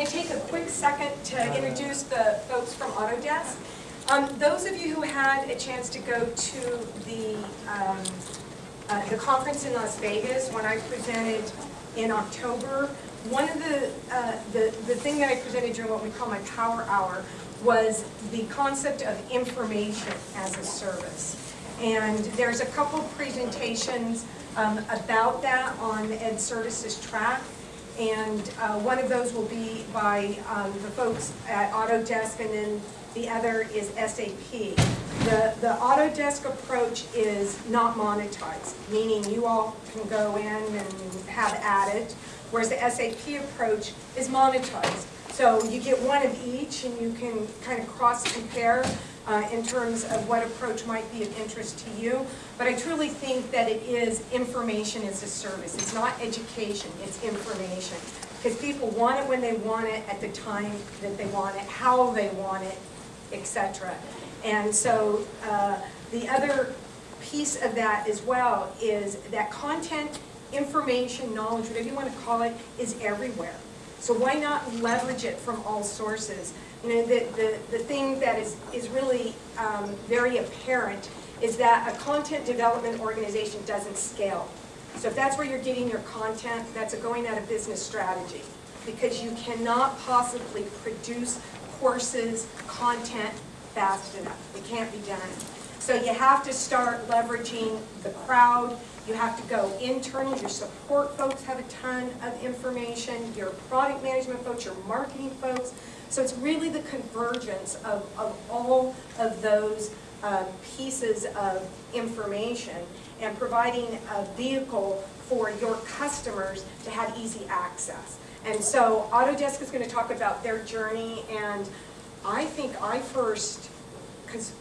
going to take a quick second to introduce the folks from Autodesk. Um, those of you who had a chance to go to the, um, uh, the conference in Las Vegas when I presented in October, one of the, uh, the, the thing that I presented during what we call my power hour was the concept of information as a service. And there's a couple presentations um, about that on the Ed Services track. And uh, one of those will be by um, the folks at Autodesk, and then the other is SAP. The, the Autodesk approach is not monetized, meaning you all can go in and have at it, whereas the SAP approach is monetized. So you get one of each, and you can kind of cross-compare uh, in terms of what approach might be of interest to you. But I truly think that it is information as a service. It's not education, it's information. Because people want it when they want it, at the time that they want it, how they want it, etc. And so uh, the other piece of that as well is that content, information, knowledge, whatever you want to call it, is everywhere. So why not leverage it from all sources? You know, the, the, the thing that is, is really um, very apparent is that a content development organization doesn't scale. So if that's where you're getting your content, that's a going out of business strategy. Because you cannot possibly produce courses, content fast enough. It can't be done. So you have to start leveraging the crowd. You have to go internal. Your support folks have a ton of information. Your product management folks, your marketing folks. So it's really the convergence of, of all of those um, pieces of information and providing a vehicle for your customers to have easy access. And so Autodesk is going to talk about their journey and I think I first, because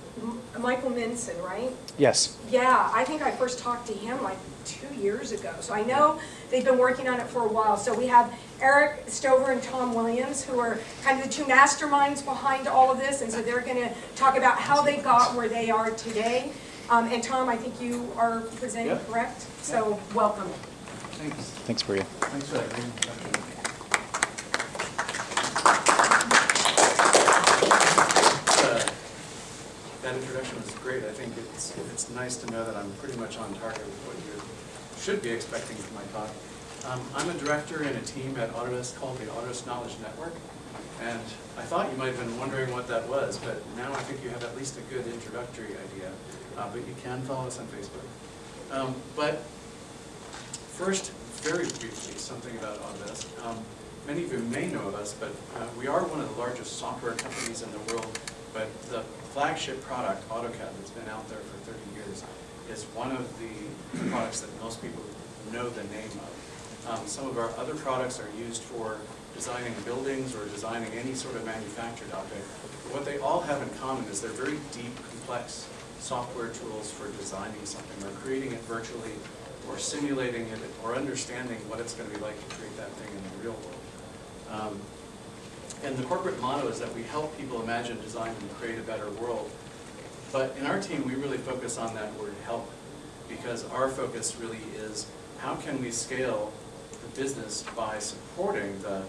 Michael Minson, right? Yes. Yeah, I think I first talked to him like two years ago. So I know they've been working on it for a while. So we have Eric Stover and Tom Williams, who are kind of the two masterminds behind all of this. And so they're going to talk about how they got where they are today. Um, and Tom, I think you are presenting, Yep. correct? So welcome. Thanks. Thanks, Maria. Thanks for that great introduction. Uh, That introduction was great. I think it's, it's nice to know that I'm pretty much on target with what you should be expecting from my talk. Um, I'm a director in a team at Autodesk called the Autodesk Knowledge Network. And I thought you might have been wondering what that was, but now I think you have at least a good introductory idea. Uh, But you can follow us on Facebook. Um, But First, very briefly, something about Autodesk. Um, Many of you may know of us, but uh, we are one of the largest software companies in the world, but the flagship product, AutoCAD, that's been out there for 30 years, is one of the products that most people know the name of. Um, Some of our other products are used for designing buildings or designing any sort of manufactured object. What they all have in common is they're very deep, complex software tools for designing something or creating it virtually or simulating it or understanding what it's going to be like to create that thing in the real world. Um, And the corporate motto is that we help people imagine, design, and create a better world. But in our team, we really focus on that word help because our focus really is how can we scale the business by supporting the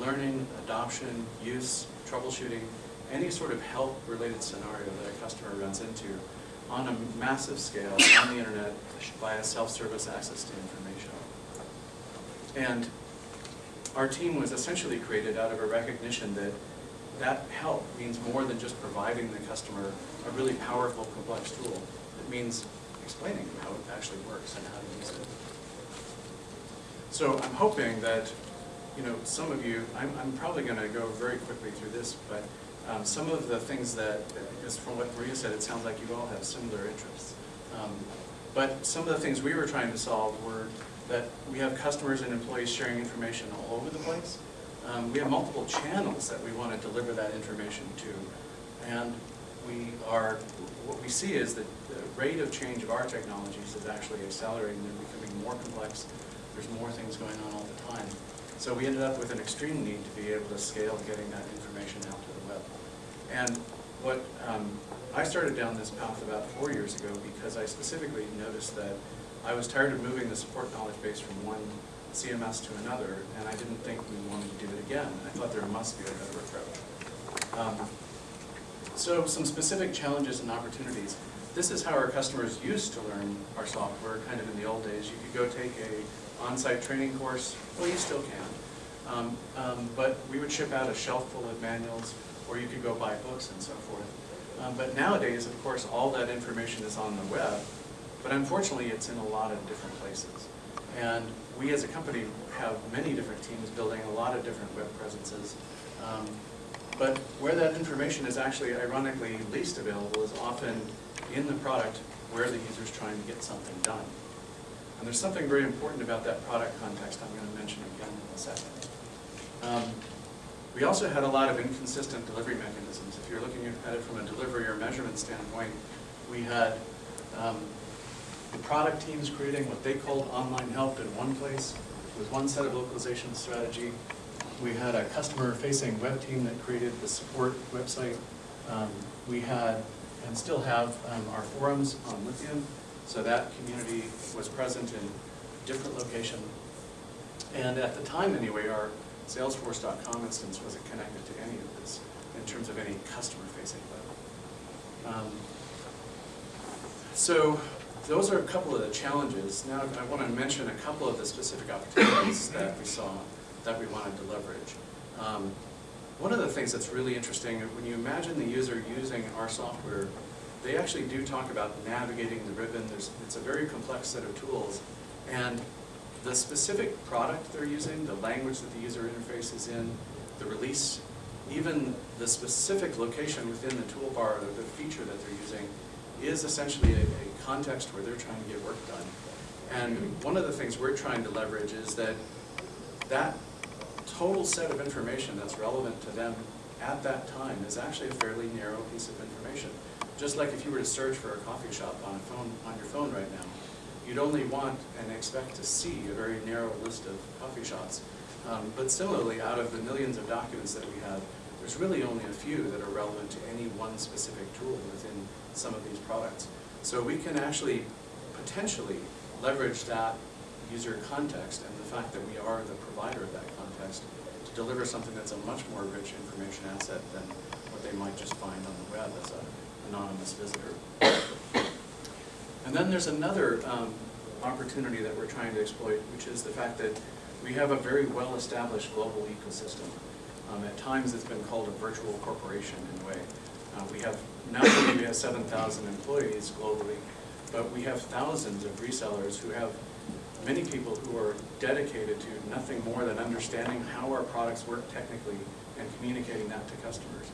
learning, adoption, use, troubleshooting, any sort of help-related scenario that a customer runs into on a massive scale on the internet via self-service access to information. And our team was essentially created out of a recognition that that help means more than just providing the customer a really powerful, complex tool. It means explaining how it actually works and how to use it. So I'm hoping that, you know, some of you, I'm, I'm probably going to go very quickly through this, but um, some of the things that, because from what Maria said, it sounds like you all have similar interests. Um, but some of the things we were trying to solve were that we have customers and employees sharing information all over the place. Um, we have multiple channels that we want to deliver that information to. And we are, what we see is that the rate of change of our technologies is actually accelerating. They're becoming more complex. There's more things going on all the time. So we ended up with an extreme need to be able to scale getting that information out to the web. And what um, I started down this path about four years ago because I specifically noticed that I was tired of moving the support knowledge base from one CMS to another, and I didn't think we wanted to do it again. I thought there must be a better approach. Um, So some specific challenges and opportunities. This is how our customers used to learn our software, kind of in the old days. You could go take a on-site training course, well, you still can. Um, um, But we would ship out a shelf full of manuals, or you could go buy books and so forth. Um, But nowadays, of course, all that information is on the web, but unfortunately, it's in a lot of different places. And we as a company have many different teams building a lot of different web presences. Um, But where that information is actually ironically least available is often in the product where the user is trying to get something done. And there's something very important about that product context I'm going to mention again in a second. Um, We also had a lot of inconsistent delivery mechanisms. If you're looking at it from a delivery or measurement standpoint, we had um, the product teams creating what they called online help in one place with one set of localization strategy. We had a customer-facing web team that created the support website. Um, We had, and still have, um, our forums on Lithium, so that community was present in different location. And at the time anyway, our Salesforce.com instance wasn't connected to any of this in terms of any customer-facing web. Um, So those are a couple of the challenges. Now I want to mention a couple of the specific opportunities that we saw that we wanted to leverage. Um, One of the things that's really interesting, when you imagine the user using our software, they actually do talk about navigating the ribbon. There's, it's a very complex set of tools. And the specific product they're using, the language that the user interface is in, the release, even the specific location within the toolbar, the feature that they're using, is essentially a, a context where they're trying to get work done. And one of the things we're trying to leverage is that that total set of information that's relevant to them at that time is actually a fairly narrow piece of information. Just like if you were to search for a coffee shop on a phone, on your phone right now, you'd only want and expect to see a very narrow list of coffee shops. Um, but similarly, out of the millions of documents that we have, there's really only a few that are relevant to any one specific tool within some of these products. So we can actually potentially leverage that user context and the fact that we are the provider of that context to deliver something that's a much more rich information asset than what they might just find on the web as an anonymous visitor. And then there's another um, opportunity that we're trying to exploit, which is the fact that we have a very well-established global ecosystem. Um, At times, it's been called a virtual corporation in a way. Uh, We have, not only we have 7,000 employees globally, but we have thousands of resellers who have many people who are dedicated to nothing more than understanding how our products work technically and communicating that to customers.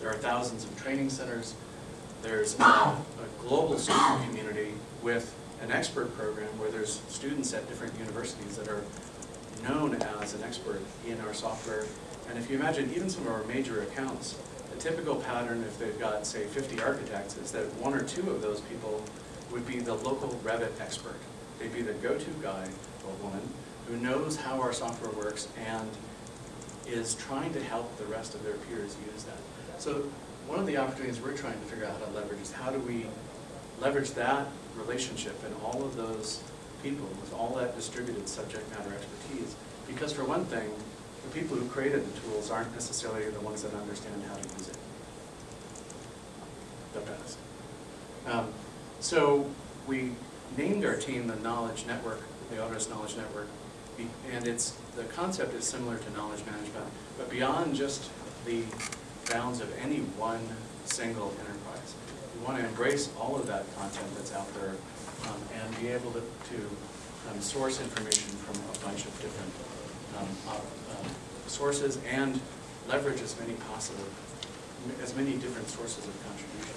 There are thousands of training centers. There's a, a global student community with an expert program where there's students at different universities that are known as an expert in our software. And if you imagine even some of our major accounts, a typical pattern if they've got, say, 50 architects is that one or two of those people would be the local Revit expert. They'd be the go-to guy or woman who knows how our software works and is trying to help the rest of their peers use that. So one of the opportunities we're trying to figure out how to leverage is how do we leverage that relationship and all of those people with all that distributed subject matter expertise. Because for one thing, the people who created the tools aren't necessarily the ones that understand how to use it the best. Um, So we named our team the Knowledge Network, the Autodesk Knowledge Network, and it's, the concept is similar to knowledge management, but beyond just the bounds of any one single enterprise. We want to embrace all of that content that's out there um, and be able to, to um, source information from a bunch of different um, sources and leverage as many possible, as many different sources of contribution.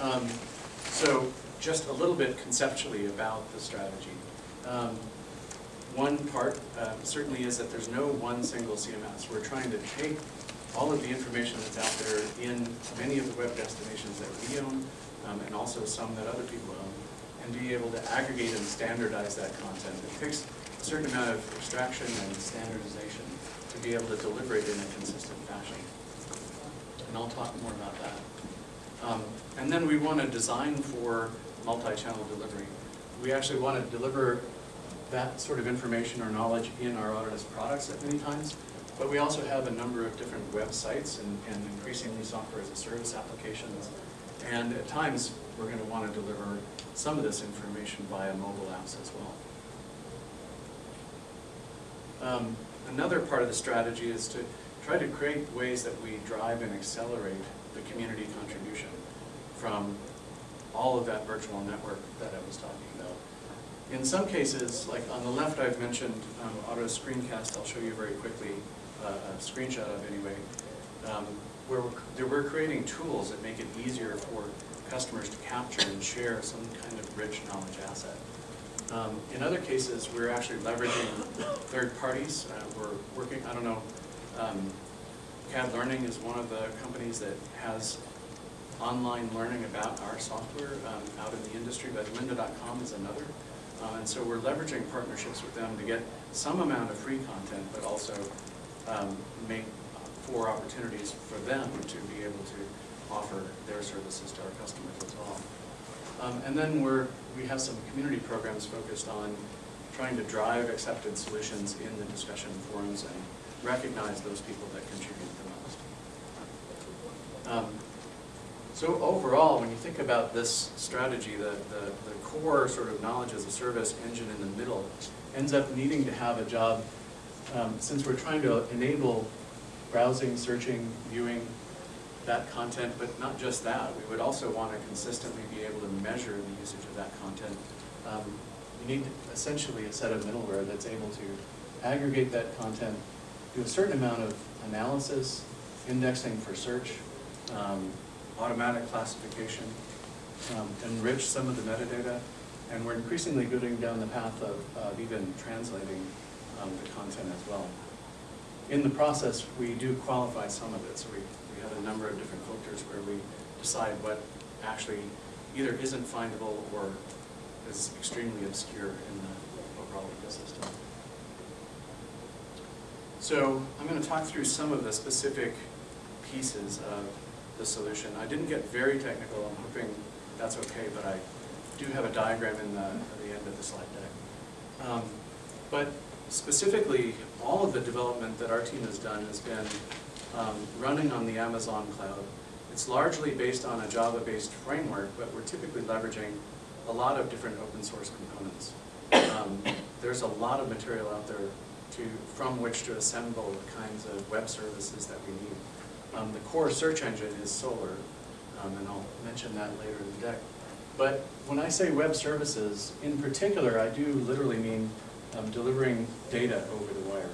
Um, So just a little bit conceptually about the strategy. Um, One part uh, certainly is that there's no one single CMS. We're trying to take all of the information that's out there in many of the web destinations that we own, um, and also some that other people own, and be able to aggregate and standardize that content. It takes a certain amount of abstraction and standardization to be able to deliver it in a consistent fashion. And I'll talk more about that. Um, And then we want to design for multi-channel delivery. we actually want to deliver that sort of information or knowledge in our Autodesk products at many times, but we also have a number of different websites and, and increasingly software as a service applications. And at times, we're going to want to deliver some of this information via mobile apps as well. Um, Another part of the strategy is to try to create ways that we drive and accelerate the community contribution from all of that virtual network that I was talking about. In some cases, like on the left I've mentioned um, Auto Screencast, I'll show you very quickly, uh, a screenshot of anyway, um, where we're, we're creating tools that make it easier for customers to capture and share some kind of rich knowledge asset. Um, In other cases, we're actually leveraging third parties. Uh, We're working, I don't know, um, CAD Learning is one of the companies that has online learning about our software um, out in the industry, but lynda.com is another. Uh, And so we're leveraging partnerships with them to get some amount of free content, but also um, make for opportunities for them to be able to offer their services to our customers as well. Um, And then we're, we have some community programs focused on trying to drive accepted solutions in the discussion forums and recognize those people that contribute the most. Um, So overall, when you think about this strategy, the, the, the core sort of knowledge as a service engine in the middle ends up needing to have a job, um, since we're trying to enable browsing, searching, viewing, that content, but not just that. We would also want to consistently be able to measure the usage of that content. Um, You need essentially a set of middleware that's able to aggregate that content, do a certain amount of analysis, indexing for search, um, automatic classification, um, enrich some of the metadata, and we're increasingly going down the path of, of even translating um, the content as well. In the process, we do qualify some of it, so we, we have a number of different filters where we decide what actually either isn't findable or is extremely obscure in the overall ecosystem. So I'm going to talk through some of the specific pieces of the solution. I didn't get very technical, I'm hoping that's okay, but I do have a diagram in the, at the end of the slide deck. Um, But specifically, all of the development that our team has done has been um, running on the Amazon cloud. It's largely based on a Java-based framework, but we're typically leveraging a lot of different open source components. Um, There's a lot of material out there to, from which to assemble the kinds of web services that we need. Um, The core search engine is Solr, um, and I'll mention that later in the deck. But when I say web services, in particular, I do literally mean um, delivering data over the wire.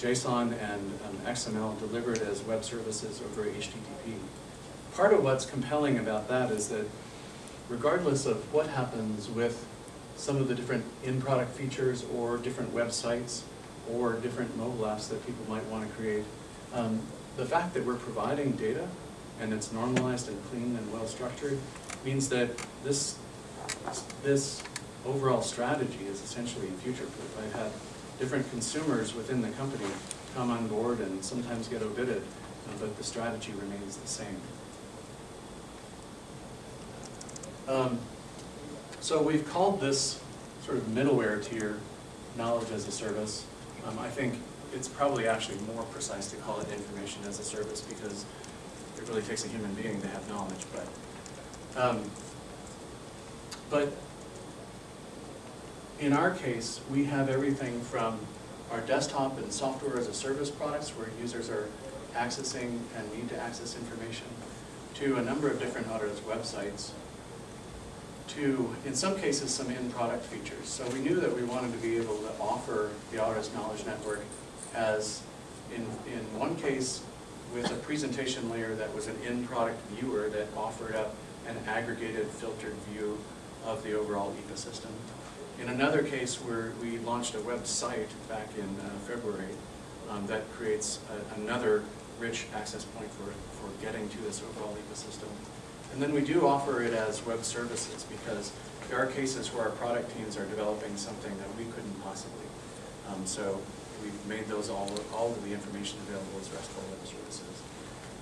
JSON and um, XML delivered as web services over HTTP. Part of what's compelling about that is that regardless of what happens with some of the different in-product features or different websites or different mobile apps that people might want to create, um, the fact that we're providing data and it's normalized and clean and well-structured means that this, this overall strategy is essentially future-proof. I've had different consumers within the company come on board and sometimes get outbid, uh, but the strategy remains the same. Um, So we've called this sort of middleware tier knowledge as a service. Um, I think it's probably actually more precise to call it information as a service because it really takes a human being to have knowledge, but, um, but in our case, we have everything from our desktop and software as a service products where users are accessing and need to access information, to a number of different Autodesk websites, to, in some cases, some in-product features. So we knew that we wanted to be able to offer the Autodesk Knowledge Network as, in, in one case, with a presentation layer that was an in-product viewer that offered up an aggregated filtered view of the overall ecosystem. In another case where we launched a website back in uh, February um, that creates a- another rich access point for, for getting to this overall ecosystem. And then we do offer it as web services because there are cases where our product teams are developing something that we couldn't possibly. Um, So we've made those all, all of the information available as RESTful web services.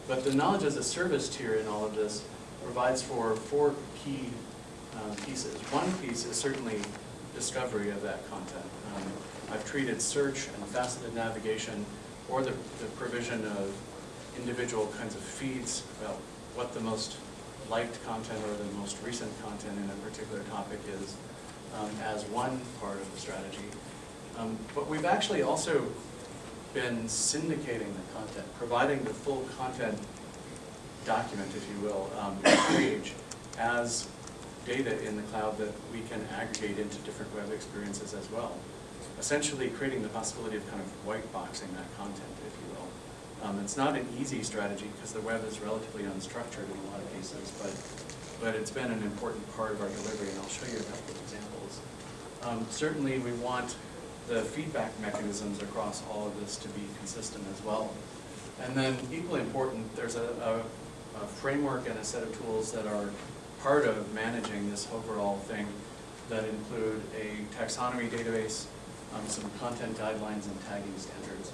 But the knowledge as a service tier in all of this provides for four key um, pieces. One piece is certainly discovery of that content. Um, I've treated search and faceted navigation or the, the provision of individual kinds of feeds about what the most liked content or the most recent content in a particular topic is um, as one part of the strategy. Um, But we've actually also been syndicating the content, providing the full content document, if you will, um, page as data in the cloud that we can aggregate into different web experiences as well. Essentially creating the possibility of kind of white boxing that content, if you will. Um, it's not an easy strategy because the web is relatively unstructured in a lot of cases, but, but it's been an important part of our delivery, and I'll show you a couple of examples. Um, certainly, we want the feedback mechanisms across all of this to be consistent as well. And then equally important, there's a, a, a framework and a set of tools that are part of managing this overall thing that include a taxonomy database, um, some content guidelines and tagging standards.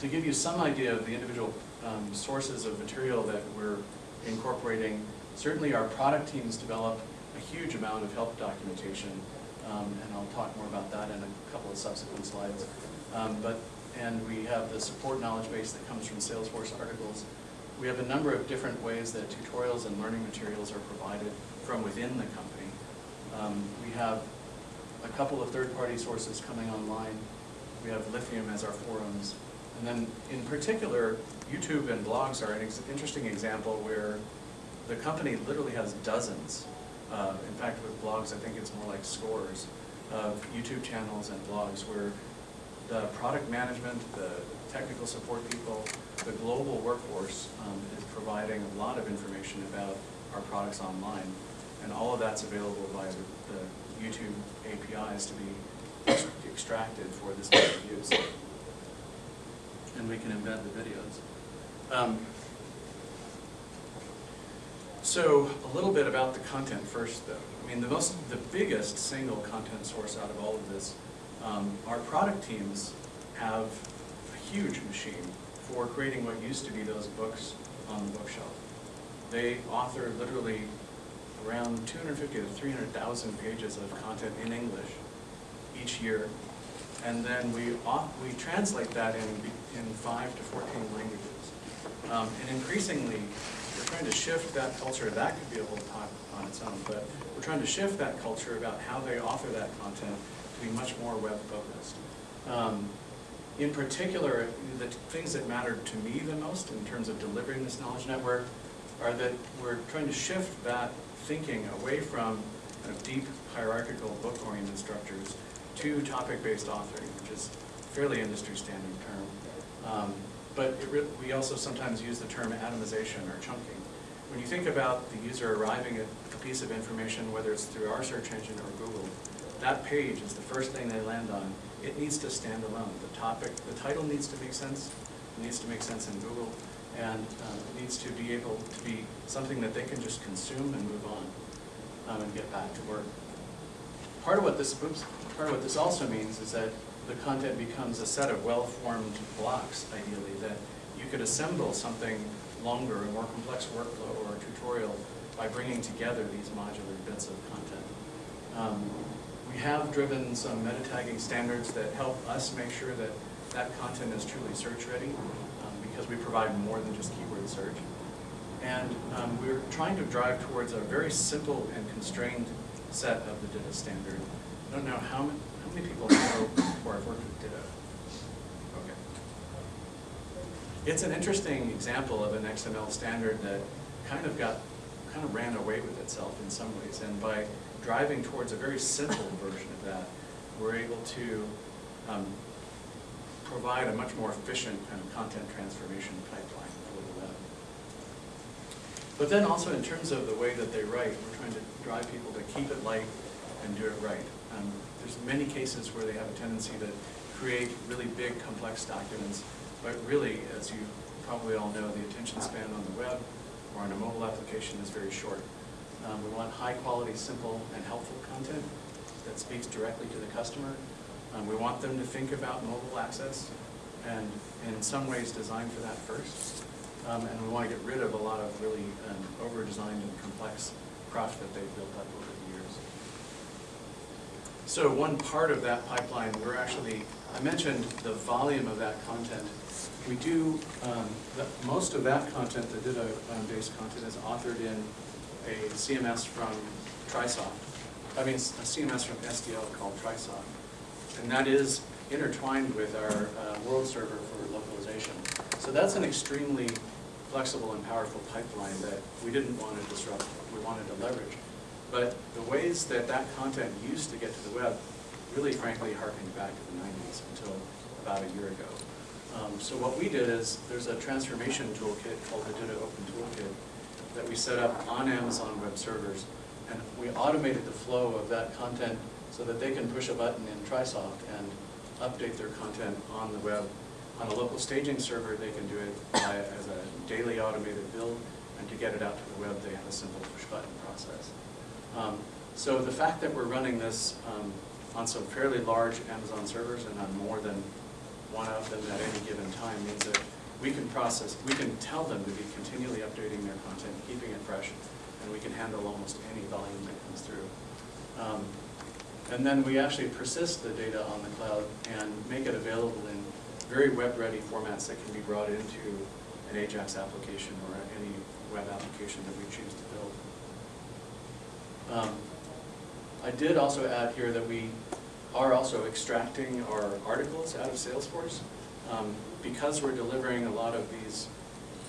To give you some idea of the individual um, sources of material that we're incorporating, certainly our product teams develop a huge amount of help documentation, um, and I'll talk more about that in a couple of subsequent slides. Um, but, and we have the support knowledge base that comes from Salesforce articles. We have a number of different ways that tutorials and learning materials are provided from within the company. Um, we have a couple of third-party sources coming online. We have Lithium as our forums. And then in particular, YouTube and blogs are an ex interesting example where the company literally has dozens. Uh, in fact, with blogs, I think it's more like scores of YouTube channels and blogs where the product management, the technical support people, the global workforce um, is providing a lot of information about our products online. And all of that's available via the, YouTube APIs to be extracted for this type of use. And we can embed the videos. Um, so a little bit about the content first, though. I mean, the most, the biggest single content source out of all of this, um, our product teams have a huge machine for creating what used to be those books on the bookshelf. They author literally around 250 to 300,000 pages of content in English each year. And then we, we translate that in, in 5 to 14 languages. Um, and increasingly, we're trying to shift that culture. That could be a whole talk on its own, but we're trying to shift that culture about how they author that content be much more web-focused. Um, in particular, the things that matter to me the most in terms of delivering this knowledge network are that we're trying to shift that thinking away from kind of deep hierarchical book-oriented structures to topic-based authoring, which is a fairly industry standard term. Um, but we also sometimes use the term atomization or chunking. When you think about the user arriving at a piece of information, whether it's through our search engine or Google, that page is the first thing they land on. It needs to stand alone. The topic, the title needs to make sense. It needs to make sense in Google. And um, it needs to be able to be something that they can just consume and move on um, and get back to work. Part of what this, oops, part of what this also means is that the content becomes a set of well-formed blocks, ideally, that you could assemble something longer, a more complex workflow or a tutorial by bringing together these modular bits of content. Um, we have driven some meta tagging standards that help us make sure that that content is truly search ready um, because we provide more than just keyword search. And um, we're trying to drive towards a very simple and constrained set of the DITA standard. I don't know how many, how many people know or have worked with DITA. Okay. It's an interesting example of an XML standard that kind of got, kind of ran away with itself in some ways. And by driving towards a very simple version of that, we're able to um, provide a much more efficient kind of content transformation pipeline for the web. But then also in terms of the way that they write, we're trying to drive people to keep it light and do it right. Um, there's many cases where they have a tendency to create really big, complex documents, but really, as you probably all know, the attention span on the web or on a mobile application is very short. Um, we want high quality, simple, and helpful content that speaks directly to the customer. Um, we want them to think about mobile access and in some ways design for that first. Um, and we want to get rid of a lot of really um, over-designed and complex craft that they've built up over the years. So one part of that pipeline, we're actually, I mentioned the volume of that content. We do, um, the, most of that content, the DITA-based content is authored in a CMS from TriSoft. I mean, a CMS from SDL called TriSoft. And that is intertwined with our uh, world server for localization. So that's an extremely flexible and powerful pipeline that we didn't want to disrupt, we wanted to leverage. But the ways that that content used to get to the web really frankly harkened back to the 90s until about a year ago. Um, so what we did is, there's a transformation toolkit called the DITA Open Toolkit that we set up on Amazon Web Servers. And we automated the flow of that content so that they can push a button in TriSoft and update their content on the web. On a local staging server, they can do it as a daily automated build, and to get it out to the web, they have a simple push button process. Um, so the fact that we're running this um, on some fairly large Amazon servers and on more than one of them at any given time means that we can process, we can tell them to be continually updating their content, keeping it fresh, and we can handle almost any volume that comes through. Um, and then we actually persist the data on the cloud and make it available in very web-ready formats that can be brought into an AJAX application or any web application that we choose to build. Um, I did also add here that we are also extracting our articles out of Salesforce. Um, because we're delivering a lot of these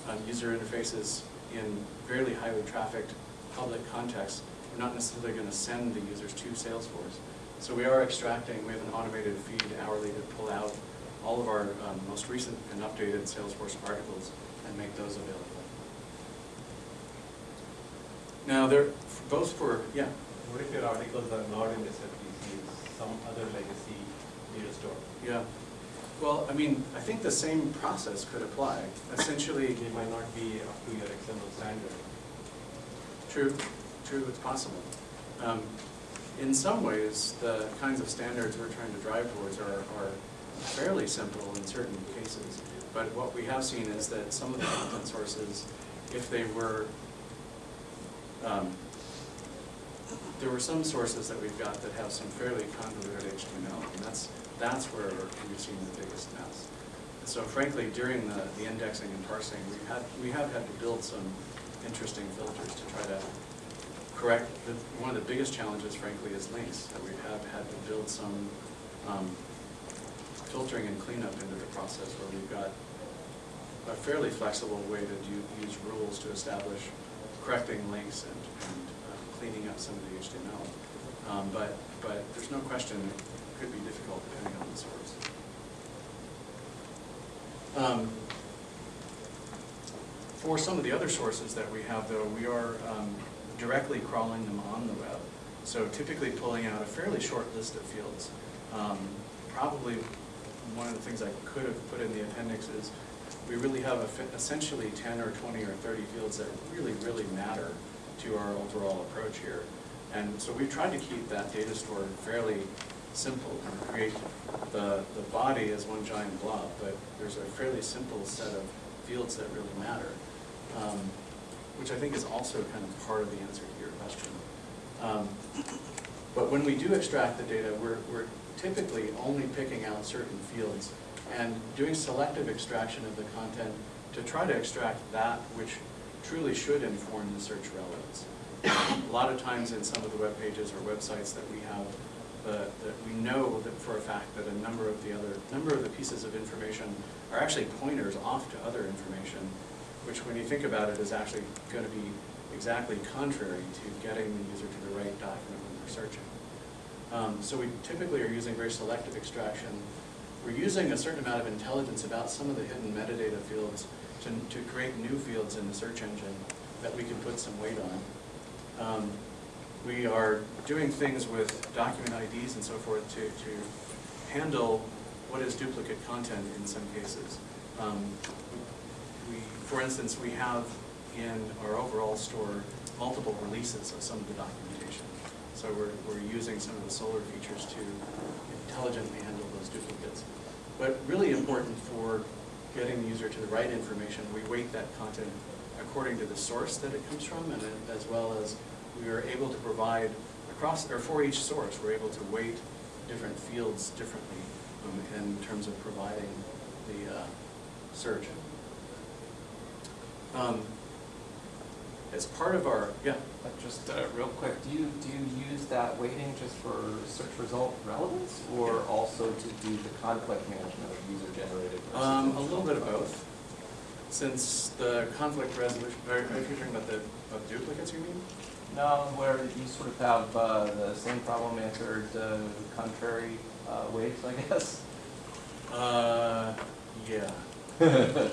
um, user interfaces in fairly highly trafficked public contexts, we're not necessarily going to send the users to Salesforce. So we are extracting, we have an automated feed hourly to pull out all of our um, most recent and updated Salesforce articles and make those available. Now, they're both for, yeah, What if your articles are not in SFDC, some other legacy data store? yeah. Well, I mean, I think the same process could apply. Essentially, It might not be up to your standard. True, true, it's possible. Um, In some ways, the kinds of standards we're trying to drive towards are, are fairly simple in certain cases. But what we have seen is that some of the content sources, if they were, um, there were some sources that we've got that have some fairly convoluted HTML, and that's, that's where we've seen the biggest mess. And so frankly, during the, the indexing and parsing, we've had, we have had to build some interesting filters to try to correct, the, one of the biggest challenges frankly is links, that we have had to build some, um, filtering and cleanup into the process where we've got a fairly flexible way to do, use rules to establish correcting links and, and uh, cleaning up some of the HTML. Um, but, but there's no question could be difficult depending on the source. Um, For some of the other sources that we have though, we are um, directly crawling them on the web. So typically pulling out a fairly short list of fields. Um, Probably one of the things I could have put in the appendix is, we really have essentially ten or twenty or thirty fields that really, really matter to our overall approach here. And so we've tried to keep that data store fairly simple create the, the body as one giant blob, but there's a fairly simple set of fields that really matter. Um, Which I think is also kind of part of the answer to your question. Um, But when we do extract the data, we're, we're typically only picking out certain fields and doing selective extraction of the content to try to extract that which truly should inform the search relevance. A lot of times in some of the web pages or websites that we have, the- that we know that for a fact that a number of the other, number of the pieces of information are actually pointers off to other information, which when you think about it is actually going to be exactly contrary to getting the user to the right document when they're searching. Um, So we typically are using very selective extraction. We're using a certain amount of intelligence about some of the hidden metadata fields to, to create new fields in the search engine that we can put some weight on. Um, We are doing things with document IDs and so forth to, to handle what is duplicate content in some cases. Um, We, for instance, we have in our overall store multiple releases of some of the documentation. So we're, we're using some of the Solr features to intelligently handle those duplicates. But really important for getting the user to the right information, we weight that content according to the source that it comes from and as well as we are able to provide across, or for each source, we're able to weight different fields differently um, in terms of providing the uh, search. Um, As part of our, yeah, But just uh, real quick, do you, do you use that weighting just for search result relevance or also to do the conflict management of user generated? Um, a little bit of both. Since the conflict resolution, are are you talking about the, of duplicates, you mean? No, where you sort of have uh, the same problem answered uh, contrary uh, ways, I guess. Uh, yeah.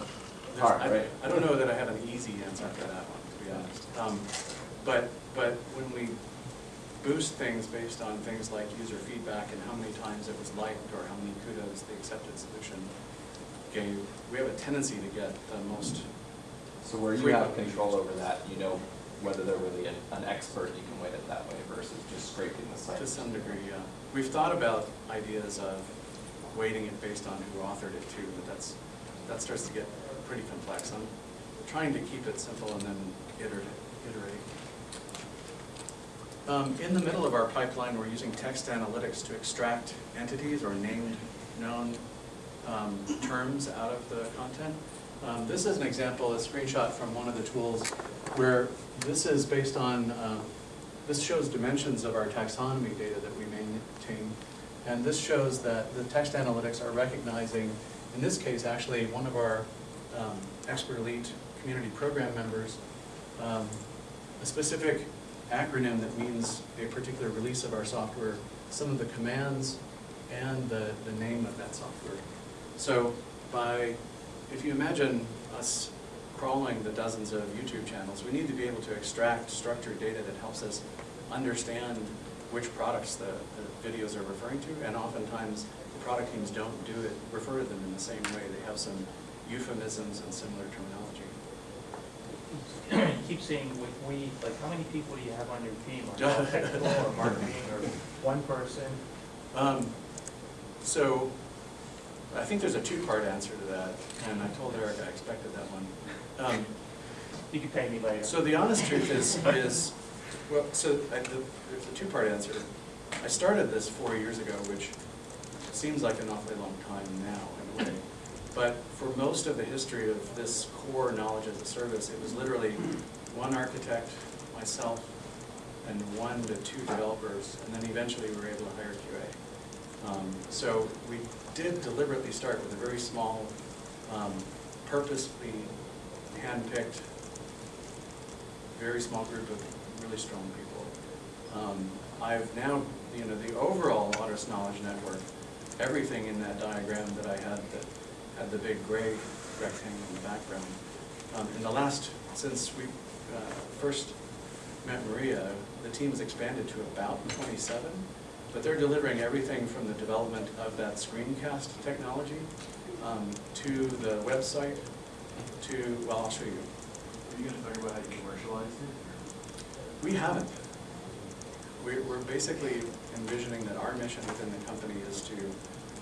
Hard, I- right? I don't know that I have an easy answer for that one, to be honest. Um, But, but when we boost things based on things like user feedback and how many times it was liked or how many kudos the accepted solution gave, we have a tendency to get the most, So where you have control over that, you know whether they're really an, an expert, you can weight it that way versus just scraping the site. to some degree, yeah. We've thought about ideas of weighting it based on who authored it too, but that's, that starts to get pretty complex. I'm trying to keep it simple and then iterate. iterate. Um, In the middle of our pipeline, we're using text analytics to extract entities or named known um, terms out of the content. Um, This is an example, a screenshot from one of the tools where this is based on, uh, this shows dimensions of our taxonomy data that we maintain. And this shows that the text analytics are recognizing, in this case, actually, one of our um, expert elite community program members, um, a specific acronym that means a particular release of our software, some of the commands, and the, the name of that software. So by, if you imagine us crawling the dozens of YouTube channels, we need to be able to extract structured data that helps us understand which products the, the videos are referring to, and oftentimes the product teams don't do it, refer to them in the same way. They have some euphemisms and similar terminology. You keep saying we, we, like, how many people do you have on your team? Are you technical or marketing or one person? Um, So, I think there's a two-part answer to that, and I told Eric I expected that one. Um, You can pay me later. So the honest truth is, is, well, so I, the, there's a two-part answer. I started this four years ago, which seems like an awfully long time now in a way. But for most of the history of this core knowledge as a service, it was literally one architect, myself, and one to two developers, and then eventually we were able to hire QA. Um, So we did deliberately start with a very small, um, purposely handpicked very small group of really strong people. Um, I've now, you know, the overall Autodesk Knowledge Network, everything in that diagram that I had that had the big gray rectangle in the background. Um, in the last, since we uh, first met Maria, the team has expanded to about twenty-seven, but they're delivering everything from the development of that screencast technology um, to the website, to, well, I'll show you. Are you gonna talk about how you commercialize it? We haven't. We're, we're basically envisioning that our mission within the company is to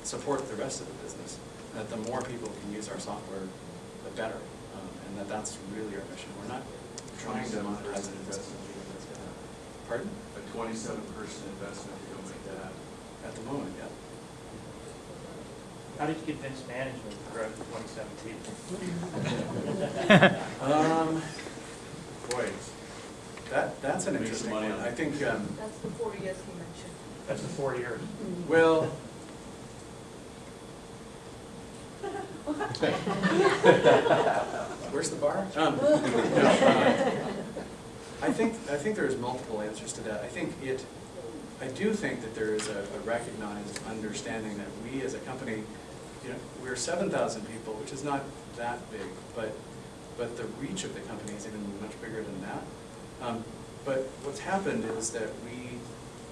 support the rest of the business. That the more people can use our software, the better. Um, And that that's really our mission. We're not trying to monetize it. investment, you don't make that. Pardon? A twenty-seven person investment, you don't make that. At the moment, yeah. How did you convince management to grow to twenty-seven people? Um, boy, that, that's an interesting money one. I think, um, That's the four years he mentioned. That's the four years. well, Where's the bar? Um, no, uh, I think, I think there's multiple answers to that. I think it, I do think that there is a a recognized understanding that we as a company, you know, we're seven thousand people, which is not that big, but, but the reach of the company is even much bigger than that. Um, But what's happened is that we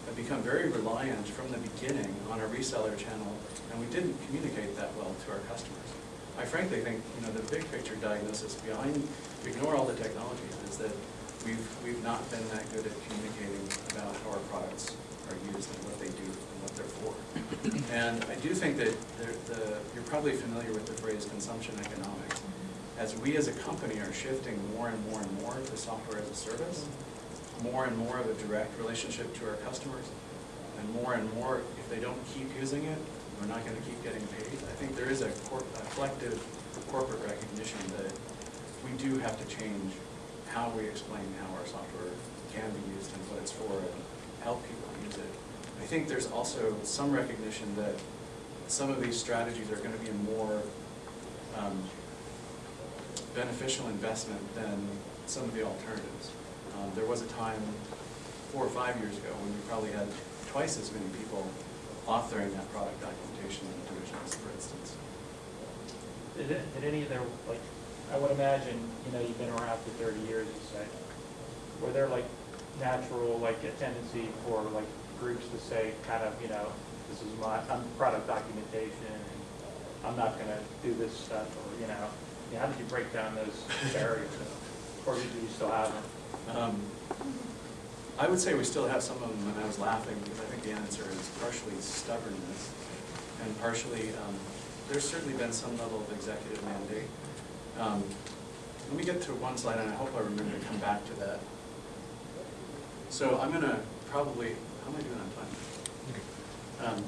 have become very reliant from the beginning on a reseller channel, and we didn't communicate that well to our customers. I frankly think, you know, the big picture diagnosis behind, ignore all the technology is that we've, we've not been that good at communicating about how our products are used and what they do and what they're for. And I do think that the, you're probably familiar with the phrase consumption economics. As we as a company are shifting more and more and more to software as a service, more and more of a direct relationship to our customers. And more and more, if they don't keep using it, we're not gonna keep getting paid. I think there is a cor- a collective corporate recognition that we do have to change how we explain how our software can be used and what it's for and help people use it. I think there's also some recognition that some of these strategies are gonna be a more um, beneficial investment than some of the alternatives. Um, There was a time, four or five years ago, when we probably had twice as many people authoring that product documentation in divisions, for instance. Did, did any of their, like, I would imagine, you know, you've been around for thirty years, you said, were there like natural, like a tendency for like groups to say, kind of, you know, this is my, I'm product documentation, and I'm not gonna do this stuff, or, you know, how did you break down those barriers? Or do you still have them? Um, I would say we still have some of them, and I was laughing, because I think the answer is partially stubbornness, and partially, um, there's certainly been some level of executive mandate. Um, Let me get to one slide, and I hope I remember to come back to that. So I'm gonna probably, how am I doing on time? Um,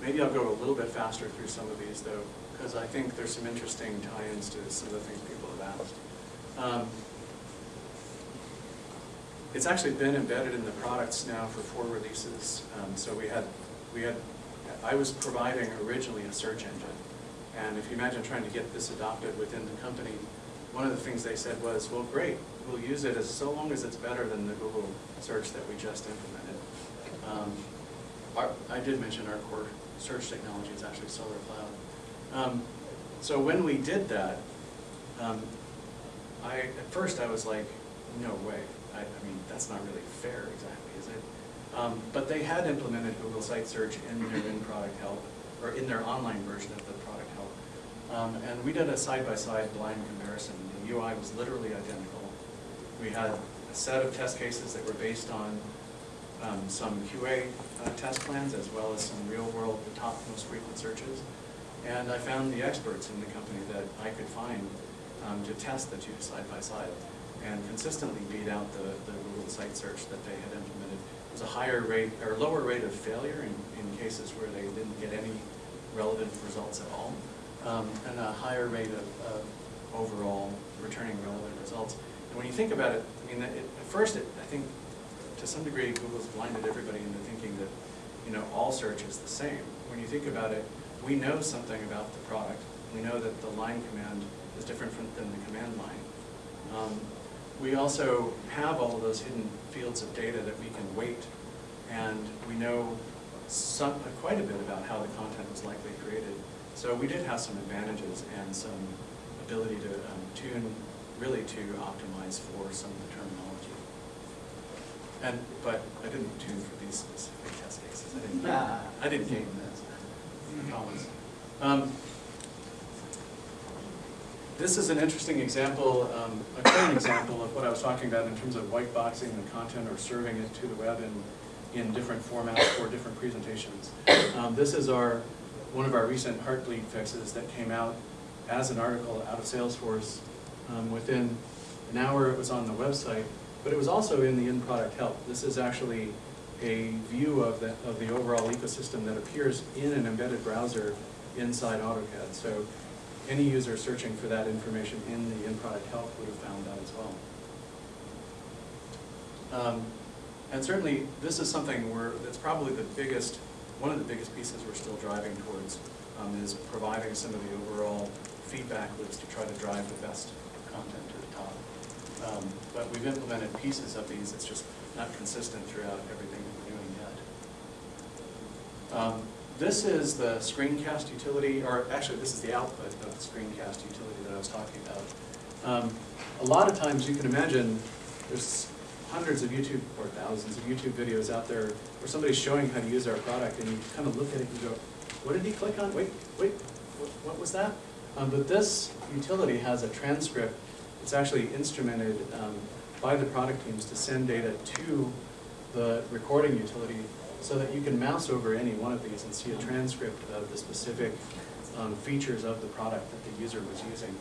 Maybe I'll go a little bit faster through some of these, though, because I think there's some interesting tie-ins to some of the things people have asked. Um, It's actually been embedded in the products now for four releases. Um, So we had, we had, I was providing originally a search engine. And if you imagine trying to get this adopted within the company, one of the things they said was, well, great, we'll use it as, so long as it's better than the Google search that we just implemented. Um, our- I did mention our core search technology is actually Solar Cloud. Um, So when we did that, um, I, at first I was like, no way. I, I mean, that's not really fair exactly, is it? Um, but they had implemented Google Site Search in their in-product help, or in their online version of the product help. Um, and we did a side-by-side blind comparison. The UI was literally identical. We had a set of test cases that were based on um, some QA uh, test plans as well as some real-world, the top most frequent searches. And I found the experts in the company that I could find um, to test the two side by side and consistently beat out the, the Google site search that they had implemented. Was a higher rate, or lower rate of failure in, in cases where they didn't get any relevant results at all, um, and a higher rate of, of overall returning relevant results. When you think about it, I mean, it, at first, it, I think, to some degree, Google's blinded everybody into thinking that, you know, all search is the same. When you think about it, we know something about the product. We know that the line command is different from, than the command line. Um, we also have all of those hidden fields of data that we can weight, and we know some, quite a bit about how the content was likely created. So we did have some advantages and some ability to um, tune, really to optimize for some of the terminology. And, but I didn't tune for these specific test cases. I didn't, I didn't game this. Um, This is an interesting example, um, a current example of what I was talking about in terms of white boxing the content or serving it to the web in, in different formats for different presentations. Um, This is our, one of our recent Heartbleed fixes that came out as an article out of Salesforce. Um, Within an hour, it was on the website, but it was also in the in-product help. This is actually a view of the, of the overall ecosystem that appears in an embedded browser inside AutoCAD. So any user searching for that information in the in-product help would have found that as well. Um, And certainly, this is something where, that's probably the biggest, one of the biggest pieces we're still driving towards, um, is providing some of the overall feedback loops to try to drive the best content to the top. Um, But we've implemented pieces of these, it's just not consistent throughout everything that we're doing yet. Um, This is the screencast utility, or actually, this is the output of the screencast utility that I was talking about. Um, A lot of times, you can imagine, there's hundreds of YouTube, or thousands of YouTube videos out there where somebody's showing how to use our product, and you kind of look at it and go, what did he click on? Wait, wait, what, what was that? Um, But this utility has a transcript, it's actually instrumented um, by the product teams to send data to the recording utility so that you can mouse over any one of these and see a transcript of the specific um, features of the product that the user was using.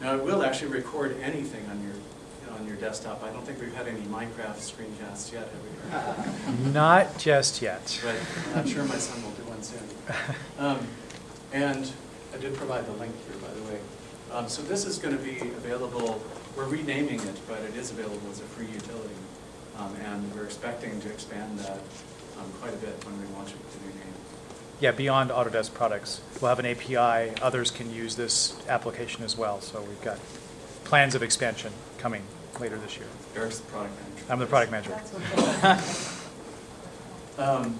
Now, it will actually record anything on your, on your desktop. I don't think we've had any Minecraft screencasts yet, have we? Not just yet. But I'm sure my son will do one soon. Um, And I did provide the link here, by the way. Um, So this is going to be available, we're renaming it, but it is available as a free utility. Um, And we're expecting to expand that um, quite a bit when we launch it with the new name. Yeah, beyond Autodesk products. We'll have an API. Others can use this application as well. So we've got plans of expansion coming later this year. Eric's the product manager. I'm the product manager. Um,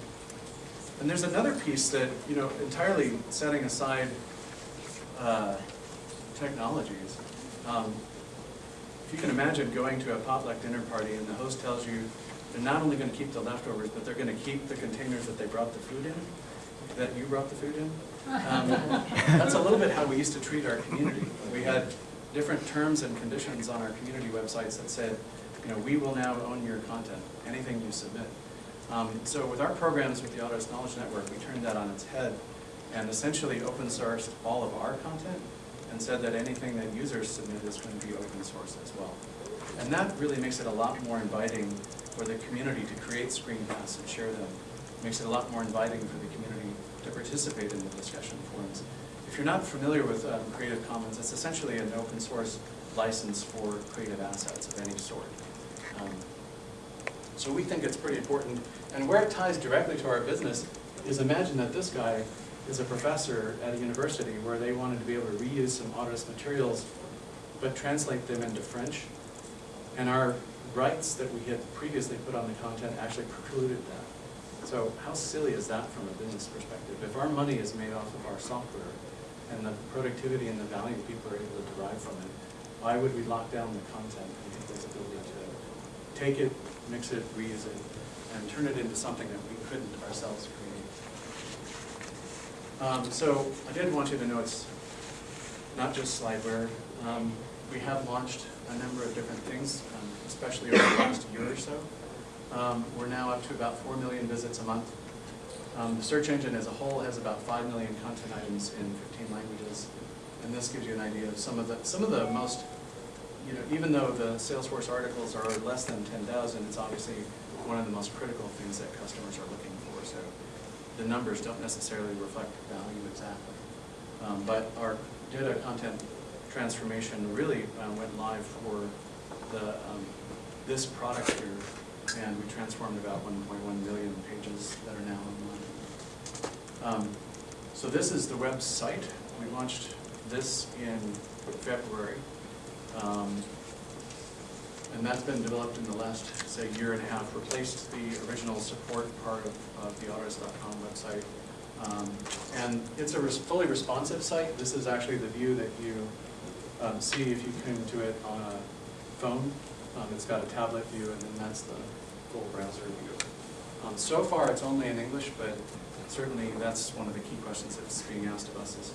And there's another piece that, you know, entirely setting aside uh, technologies. um, If you can imagine going to a potluck dinner party and the host tells you they're not only gonna keep the leftovers, but they're gonna keep the containers that they brought the food in, that you brought the food in. Um, That's a little bit how we used to treat our community. We had different terms and conditions on our community websites that said, you know, we will now own your content, anything you submit. Um, So with our programs with the Autodesk Knowledge Network, we turned that on its head and essentially open sourced all of our content and said that anything that users submit is going to be open source as well. And that really makes it a lot more inviting for the community to create screencasts and share them. Makes it a lot more inviting for the community to participate in the discussion forums. If you're not familiar with um, Creative Commons, it's essentially an open source license for creative assets of any sort. Um, so we think it's pretty important. And where it ties directly to our business is imagine that this guy is a professor at a university where they wanted to be able to reuse some Autodesk materials, but translate them into French. And our rights that we had previously put on the content actually precluded that. So how silly is that from a business perspective? If our money is made off of our software and the productivity and the value people are able to derive from it, why would we lock down the content and people's ability to take it, mix it, reuse it, and turn it into something that we couldn't ourselves create? Um, so I did want you to know it's not just slideware. Um, we have launched a number of different things, um, especially over the last year or so. Um, we're now up to about four million visits a month. Um, the search engine as a whole has about five million content items in fifteen languages. And this gives you an idea of some of the, some of the most, you know, even though the Salesforce articles are less than ten thousand, it's obviously one of the most critical things that customers are looking the numbers don't necessarily reflect value exactly. Um, But our data content transformation really uh, went live for the, um, this product here, and we transformed about 1.1 million pages that are now online. Um, So this is the website. We launched this in February. And that's been developed in the last, say, year and a half, replaced the original support part of, of the Autodesk.com website. Um, And it's a res- fully responsive site. This is actually the view that you um, see if you come to it on a phone. Um, It's got a tablet view, and then that's the full browser view. Um, So far, it's only in English, but certainly that's one of the key questions that's being asked of us is,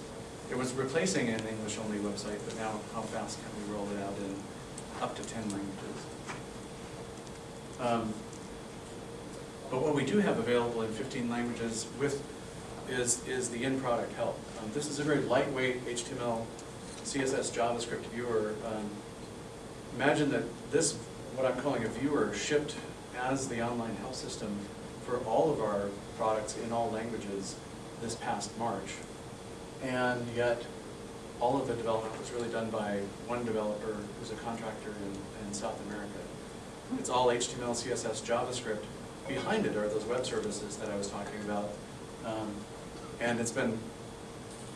it was replacing an English-only website, but now how fast can we roll it out in up to 10 languages? Um, But what we do have available in 15 languages with, is, is the in-product help. Um, This is a very lightweight HTML, CSS, JavaScript viewer. Um, Imagine that this, what I'm calling a viewer, shipped as the online help system for all of our products in all languages this past March. And yet, all of the development was really done by one developer who's a contractor in, in South America. It's all HTML, CSS, JavaScript. Behind it are those web services that I was talking about. Um, And it's been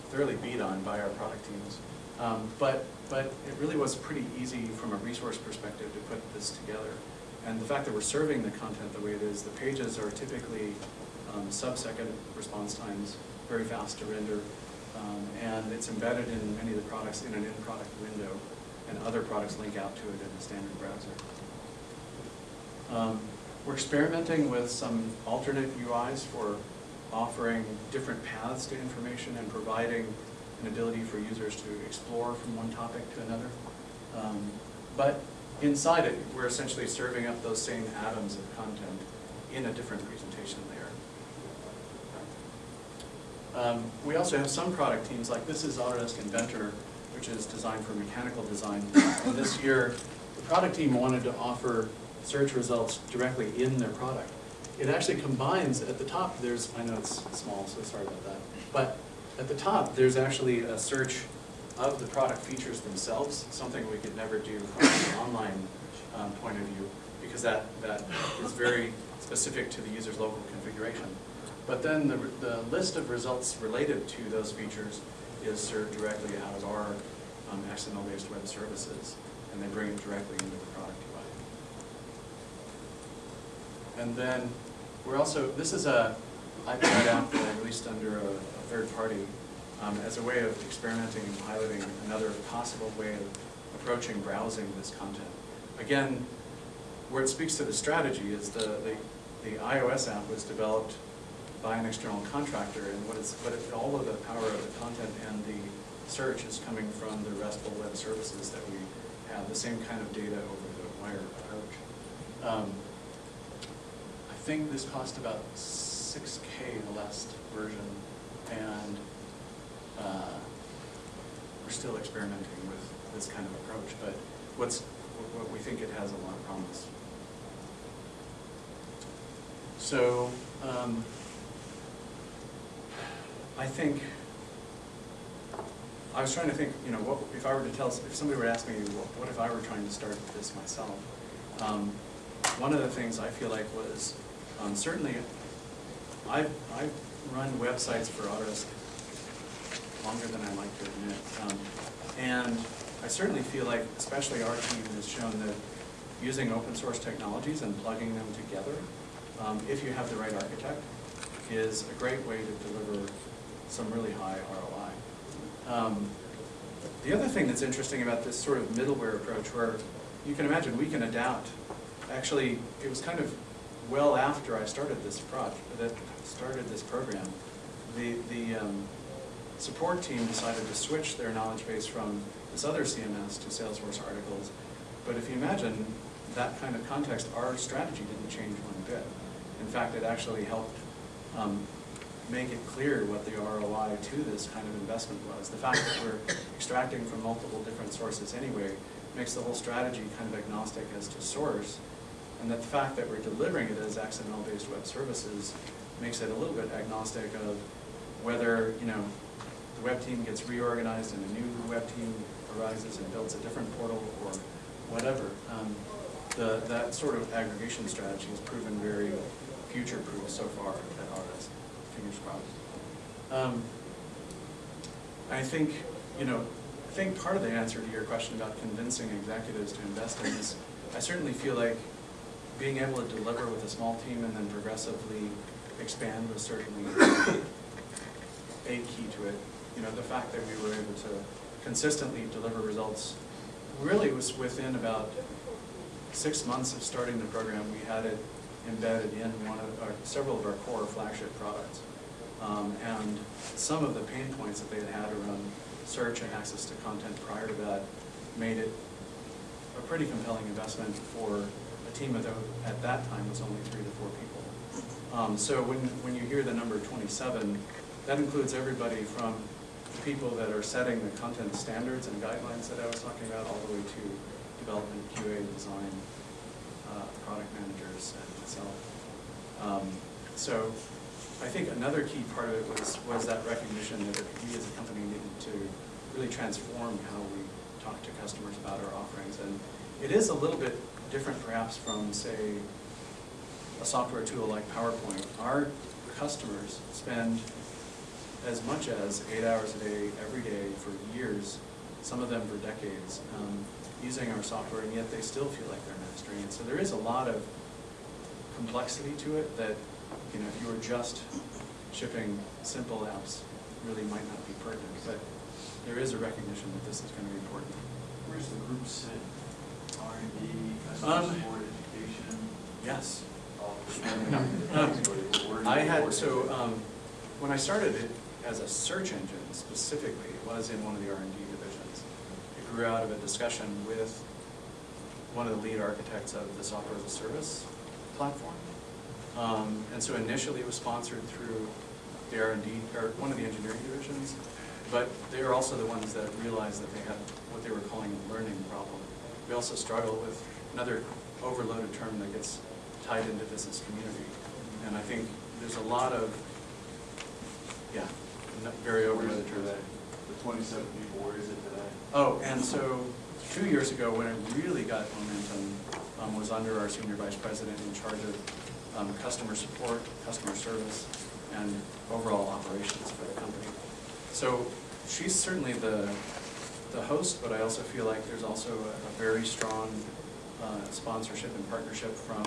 thoroughly beat on by our product teams. Um, But, but it really was pretty easy from a resource perspective to put this together. And the fact that we're serving the content the way it is, the pages are typically um, sub-second response times, very fast to render. Um, And it's embedded in many of the products in an in-product window, and other products link out to it in a standard browser. Um, We're experimenting with some alternate UIs for offering different paths to information and providing an ability for users to explore from one topic to another. Um, But inside it, we're essentially serving up those same atoms of content in a different presentation. Um, We also have some product teams, like this is Autodesk Inventor, which is designed for mechanical design. And this year, the product team wanted to offer search results directly in their product. It actually combines, at the top, there's, I know it's small, so sorry about that, but at the top, there's actually a search of the product features themselves, something we could never do from an online um, point of view, because that, that is very specific to the user's local configuration. But then the, the list of results related to those features is served directly out of our um, XML-based web services, and they bring it directly into the product UI. And then, we're also, this is a iPad app that I released under a, a third party um, as a way of experimenting and piloting another possible way of approaching browsing this content. Again, where it speaks to the strategy is the, the, the iOS app was developed by an external contractor, and what is, what it, all of the power of the content and the search is coming from the RESTful web services that we have, the same kind of data over the wire approach. Um, I think this cost about six K, the last version, and uh, we're still experimenting with this kind of approach, but what's, what we think it has a lot of promise. So, um, I think, I was trying to think, you know, what, if I were to tell, if somebody were to ask me, what, what if I were trying to start this myself? Um, one of the things I feel like was, um, certainly, I've, I've run websites for Autodesk longer than I like to admit. Um, and I certainly feel like, especially our team has shown that using open source technologies and plugging them together, um, if you have the right architect, is a great way to deliver some really high ROI. Um, the other thing that's interesting about this sort of middleware approach where you can imagine we can adapt. Actually, it was kind of well after I started this project, that started this program. The, the um, support team decided to switch their knowledge base from this other CMS to Salesforce articles. But if you imagine that kind of context, our strategy didn't change one bit. In fact, it actually helped um, make it clear what the ROI to this kind of investment was. The fact that we're extracting from multiple different sources anyway makes the whole strategy kind of agnostic as to source. And that the fact that we're delivering it as XML-based web services makes it a little bit agnostic of whether, you know, the web team gets reorganized and a new web team arises and builds a different portal or whatever. Um, the, that sort of aggregation strategy has proven very future-proof so far. Fingers crossed. Um, I think, you know, I think part of the answer to your question about convincing executives to invest in this, I certainly feel like being able to deliver with a small team and then progressively expand was certainly a key to it. You know, the fact that we were able to consistently deliver results really was within about six months of starting the program, we had it embedded in one of our, several of our core flagship products. Um, and some of the pain points that they had had around search and access to content prior to that made it a pretty compelling investment for a team that at that time was only three to four people. Um, so when, when you hear the number 27, that includes everybody from the people that are setting the content standards and guidelines that I was talking about, all the way to development, QA, design, uh, product managers, and myself. Um, so I think another key part of it was, was that recognition that we as a company needed to really transform how we talk to customers about our offerings. And it is a little bit different perhaps from, say, a software tool like PowerPoint. Our customers spend as much as eight hours a day, every day, for years, some of them for decades, um, using our software, and yet they still feel like they're mastering it. So there is a lot of complexity to it that, you know, if you were just shipping simple apps, really might not be pertinent. But there is a recognition that this is going to be important. Where's the group sit? R and D, Um, customer support, education? Yes. Um, I had, so, um, when I started it as a search engine specifically, it was in one of the R and D divisions. It grew out of a discussion with one of the lead architects of the software as a service platform. Um, and so initially it was sponsored through the R and D, or one of the engineering divisions, but they were also the ones that realized that they had what they were calling a learning problem, we also struggle with another overloaded term that gets tied into business community. And I think there's a lot of, yeah, very is overloaded terms. The twenty-seven people, where is it? Oh, and so, two years ago, when it really got momentum, um, was under our senior vice president in charge of, um, customer support, customer service, and overall operations for the company. So, she's certainly the, the host, but I also feel like there's also a, a very strong, uh, sponsorship and partnership from,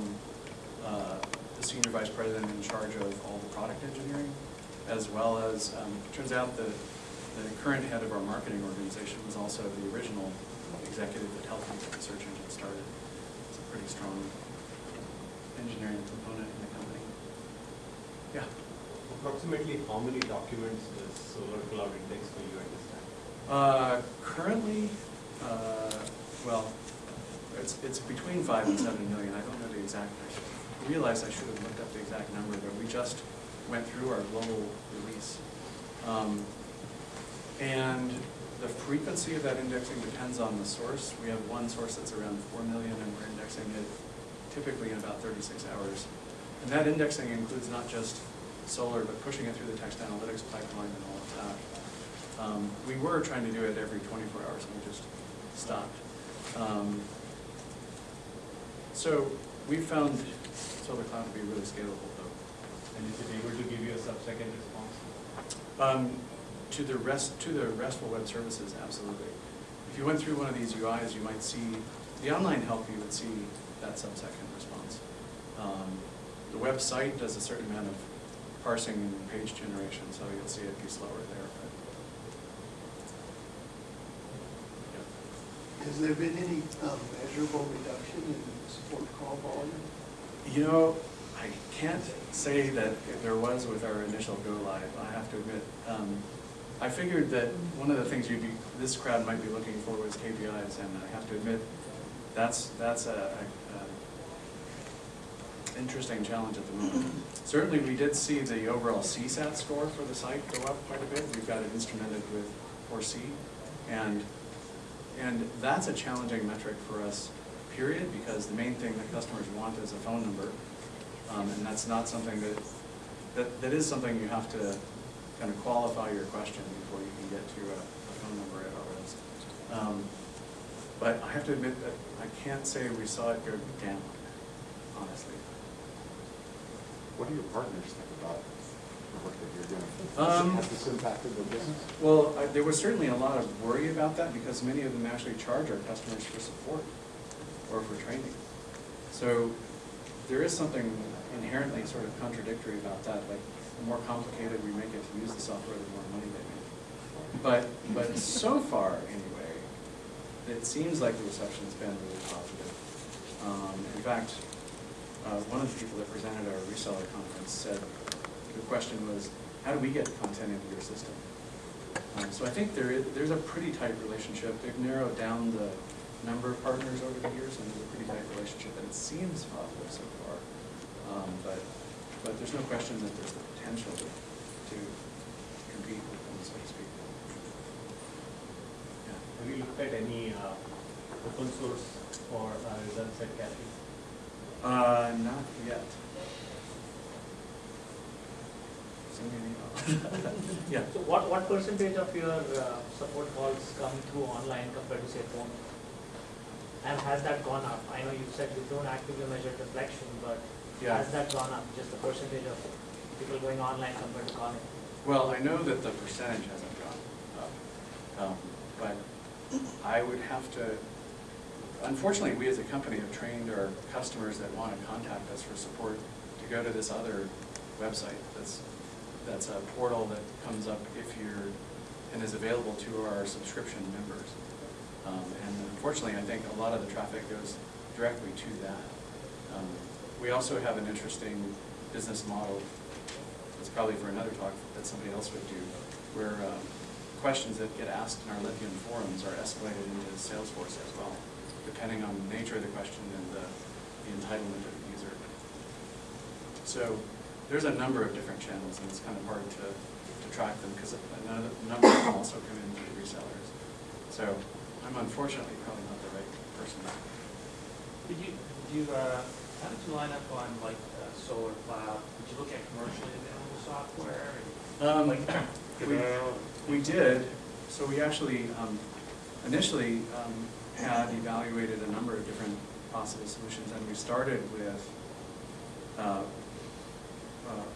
uh, the senior vice president in charge of all the product engineering, as well as, um, turns out that the current head of our marketing organization was also the original executive that helped me get the search engine started. It's a pretty strong engineering component in the company. Yeah. Approximately how many documents does Solar Cloud index for you at this time? Uh, currently, uh, well, it's, it's between five and seven million, I don't know the exact, I realize I should have looked up the exact number, but we just went through our global release. Um, And the frequency of that indexing depends on the source. We have one source that's around four million, and we're indexing it typically in about thirty-six hours. And that indexing includes not just Solr, but pushing it through the text analytics pipeline and all of that. Um, We were trying to do it every twenty-four hours, and we just stopped. Um, So we found SolrCloud to be really scalable, though. And is it able to give you a sub-second response? Um, To the rest, to the RESTful web services, absolutely. If you went through one of these UIs, you might see, the online help, you would see that sub-second response. Um, The website does a certain amount of parsing and page generation, so you'll see it be slower there, but. yeah. Has there been any um, measurable reduction in support call volume? You know, I can't say that there was with our initial go live, I have to admit. Um, I figured that one of the things you'd be, this crowd might be looking for was KPIs, and I have to admit, that's, that's a, a- a interesting challenge at the moment. Certainly, we did see the overall CSAT score for the site go up quite a bit. We've got it instrumented with ForeSee, and and that's a challenging metric for us, period, because the main thing that customers want is a phone number. Um, and that's not something that, that, that is something you have to kind of qualify your question before you can get to a, a phone number at our list. Um, but I have to admit that I can't say we saw it go down, honestly. What do your partners think about the work that you're doing? Um, Has this impacted their business? Well, I- there was certainly a lot of worry about that because many of them actually charge our customers for support or for training. So there is something inherently sort of contradictory about that, like the more complicated we make it to use the software, the more money they make. But, but so far, anyway, it seems like the reception's been really positive. Um, in fact, uh, one of the people that presented our reseller conference said, the question was, how do we get content into your system? Um, so I think there is, there's a pretty tight relationship. They've narrowed down the number of partners over the years, and there's a pretty tight relationship, and it seems positive so far. Um, but, but there's no question that there's the potential to, to compete with them, so to speak. Yeah. Have you looked at any uh, open source for uh, results at Kathy? Uh, not yet. Send me an email. Yeah. So what, what percentage of your uh, support calls come through online compared to say phone? And has that gone up? I know you said you don't actively measure deflection, but Yeah. has that gone up? Just the percentage of people going online compared to calling? Well, I know that the percentage hasn't gone up, um, but I would have to, unfortunately, we as a company have trained our customers that want to contact us for support to go to this other website that's, that's a portal that comes up if you're, and is available to our subscription members. Um, And unfortunately, I think a lot of the traffic goes directly to that. Um, We also have an interesting business model it's probably for another talk that somebody else would do, where um, questions that get asked in our Lithium forums are escalated into Salesforce as well, depending on the nature of the question and the the entitlement of the user. So there's a number of different channels, and it's kind of hard to, to track them, because a number of them also come in through resellers. So I'm unfortunately probably not the right person. Did you, did you, uh, how did you line up on like uh, solar cloud? Did you look at commercially available software? Um, Like, we- We did, so we actually um, initially um, had evaluated a number of different possible solutions, and we started with, uh, uh,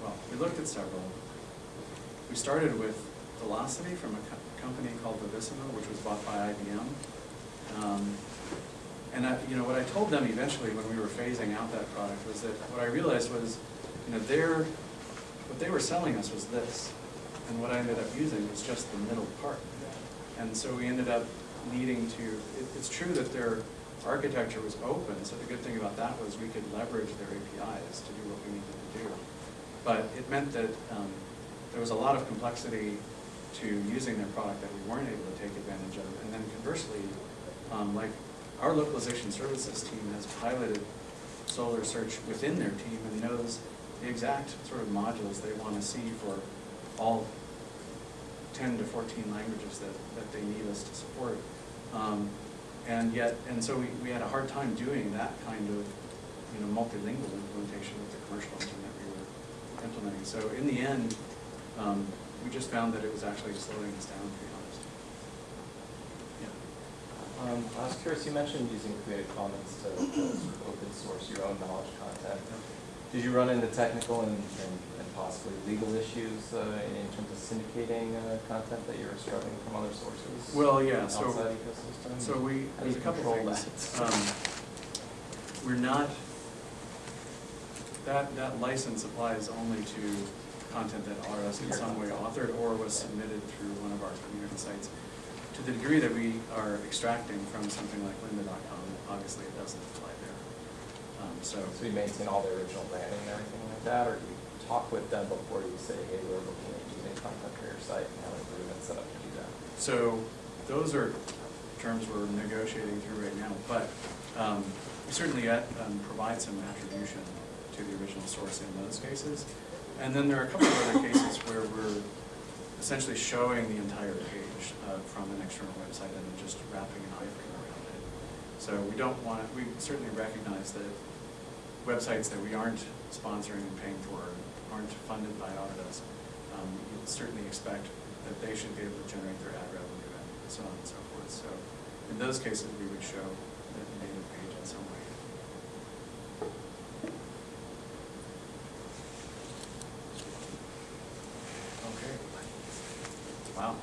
well, we looked at several. We started with Velocity from a co- company called Vivisimo, which was bought by IBM. Um, And I, you know, what I told them eventually when we were phasing out that product was that, what I realized was, you know, their, what they were selling us was this. And what I ended up using was just the middle part. And so we ended up needing to, it, it's true that their architecture was open, so the good thing about that was we could leverage their APIs to do what we needed to do. But it meant that, um, there was a lot of complexity to using their product that we weren't able to take advantage of. And then conversely, um, like, our localization services team has piloted Solr Search within their team and knows the exact sort of modules they want to see for all ten to fourteen languages that, that they need us to support. Um, and yet, and so we, we had a hard time doing that kind of, you know, multilingual implementation with the commercial engine that we were implementing. So in the end, um, we just found that it was actually slowing us down, to be honest. Yeah. Um, I was curious, you mentioned using Creative Commons to, to sort of open source your own knowledge content. Did you run into technical and, and, and possibly legal issues uh, in terms of syndicating uh, content that you're struggling from other sources? Well, yeah, so-? So we, there's a couple things. Um, We're not, that, that license applies only to content that Autodesk in some way authored or was submitted through one of our community sites. To the degree that we are extracting from something like lynda.com, obviously it doesn't apply there. Um, So, So you maintain all the original branding and everything like that, or do you talk with them before you say, hey, we're looking at using content for your site and have improvements set up to do that? So those are terms we're negotiating through right now, but um, we certainly uh, um, provide some attribution to the original source in those cases. And then there are a couple of other cases where we're essentially showing the entire page uh, from an external website and then just wrapping an iframe around it. So we don't want, we certainly recognize that websites that we aren't sponsoring and paying for aren't funded by Autodesk. Um, You'd certainly expect that they should be able to generate their ad revenue and so on and so forth. So in those cases, we would show the native page in some way. Okay. Wow.